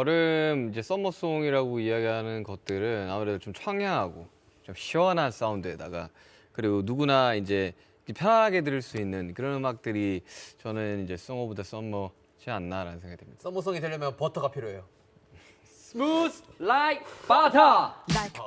여름 이제 썸머송이라고 이야기하는 것들은 아무래도 좀 청량하고 좀 시원한 사운드에다가 그리고 누구나 이제 편하게 들을 수 있는 그런 음악들이 저는 이제 썸머보다 썸머지 않나라는 생각이 듭니다. 썸머송이 되려면 버터가 필요해요. Smooth like butter. like